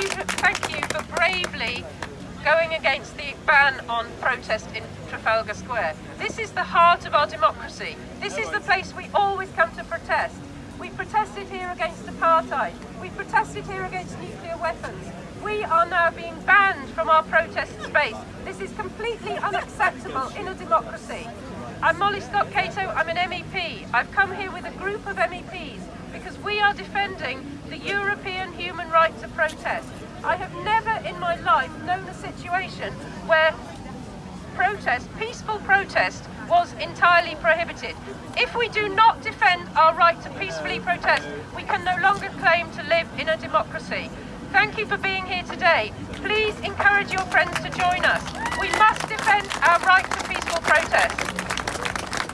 thank you for bravely going against the ban on protest in Trafalgar Square. This is the heart of our democracy. This is the place we always come to protest. We protested here against apartheid. We protested here against nuclear weapons. We are now being banned from our protest space. This is completely unacceptable in a democracy. I'm Molly Scott Cato, I'm an MEP. I've come here with a group of MEPs because we are defending the European human protest. I have never in my life known a situation where protest, peaceful protest, was entirely prohibited. If we do not defend our right to peacefully protest, we can no longer claim to live in a democracy. Thank you for being here today. Please encourage your friends to join us.